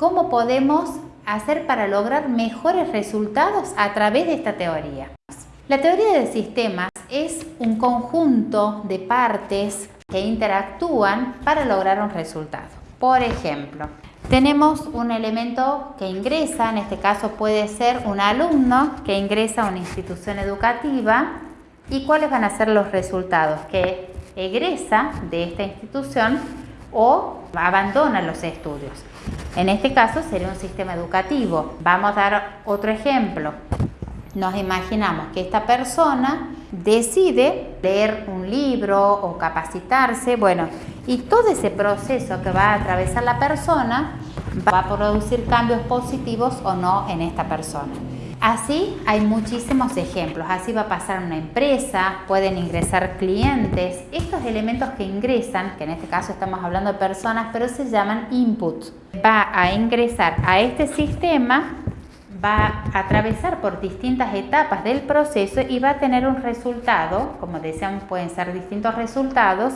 cómo podemos hacer para lograr mejores resultados a través de esta teoría. La teoría de sistemas es un conjunto de partes que interactúan para lograr un resultado. Por ejemplo, tenemos un elemento que ingresa, en este caso puede ser un alumno que ingresa a una institución educativa y cuáles van a ser los resultados, que egresa de esta institución o abandona los estudios. En este caso sería un sistema educativo. Vamos a dar otro ejemplo. Nos imaginamos que esta persona decide leer un libro o capacitarse, bueno, y todo ese proceso que va a atravesar la persona va a producir cambios positivos o no en esta persona. Así hay muchísimos ejemplos, así va a pasar una empresa, pueden ingresar clientes, estos elementos que ingresan, que en este caso estamos hablando de personas, pero se llaman inputs, va a ingresar a este sistema, va a atravesar por distintas etapas del proceso y va a tener un resultado, como decíamos pueden ser distintos resultados,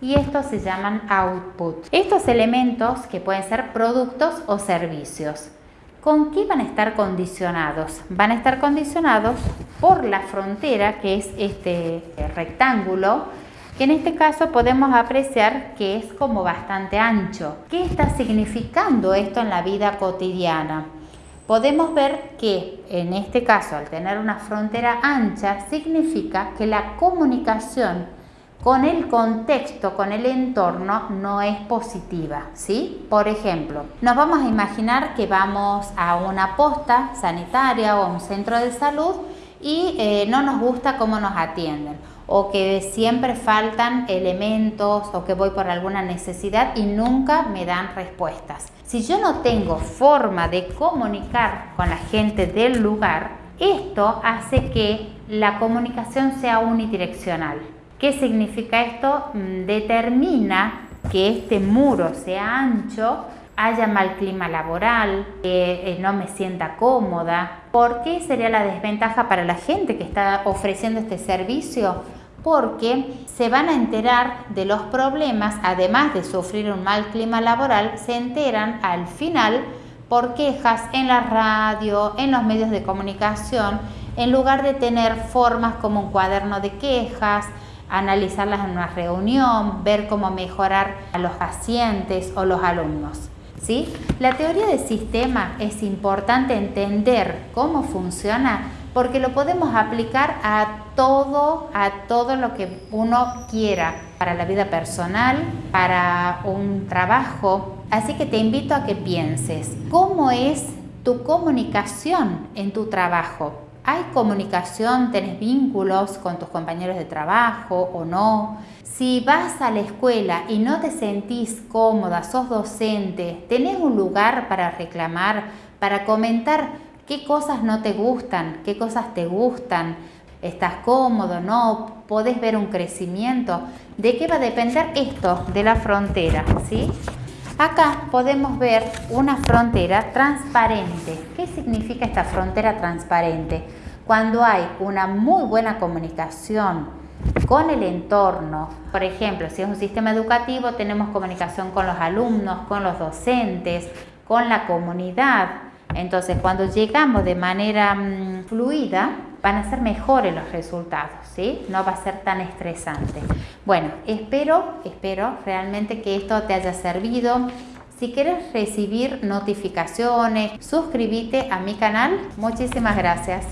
y estos se llaman output. Estos elementos que pueden ser productos o servicios. ¿Con qué van a estar condicionados? Van a estar condicionados por la frontera, que es este rectángulo, que en este caso podemos apreciar que es como bastante ancho. ¿Qué está significando esto en la vida cotidiana? Podemos ver que en este caso, al tener una frontera ancha, significa que la comunicación con el contexto, con el entorno, no es positiva, ¿sí? Por ejemplo, nos vamos a imaginar que vamos a una posta sanitaria o a un centro de salud y eh, no nos gusta cómo nos atienden o que siempre faltan elementos o que voy por alguna necesidad y nunca me dan respuestas. Si yo no tengo forma de comunicar con la gente del lugar, esto hace que la comunicación sea unidireccional. ¿Qué significa esto? Mm, determina que este muro sea ancho, haya mal clima laboral, que eh, no me sienta cómoda. ¿Por qué sería la desventaja para la gente que está ofreciendo este servicio? Porque se van a enterar de los problemas, además de sufrir un mal clima laboral, se enteran al final por quejas en la radio, en los medios de comunicación, en lugar de tener formas como un cuaderno de quejas, analizarlas en una reunión, ver cómo mejorar a los pacientes o los alumnos. ¿sí? La teoría de sistema es importante entender cómo funciona porque lo podemos aplicar a todo, a todo lo que uno quiera, para la vida personal, para un trabajo. Así que te invito a que pienses, ¿cómo es tu comunicación en tu trabajo? ¿Hay comunicación? ¿Tenés vínculos con tus compañeros de trabajo o no? Si vas a la escuela y no te sentís cómoda, sos docente, ¿tenés un lugar para reclamar, para comentar qué cosas no te gustan, qué cosas te gustan? ¿Estás cómodo? ¿No? ¿Podés ver un crecimiento? ¿De qué va a depender esto? De la frontera, ¿sí? Acá podemos ver una frontera transparente. ¿Qué significa esta frontera transparente? Cuando hay una muy buena comunicación con el entorno, por ejemplo, si es un sistema educativo, tenemos comunicación con los alumnos, con los docentes, con la comunidad. Entonces, cuando llegamos de manera mm, fluida, van a ser mejores los resultados, ¿sí? No va a ser tan estresante. Bueno, espero, espero realmente que esto te haya servido. Si quieres recibir notificaciones, suscríbete a mi canal. Muchísimas gracias.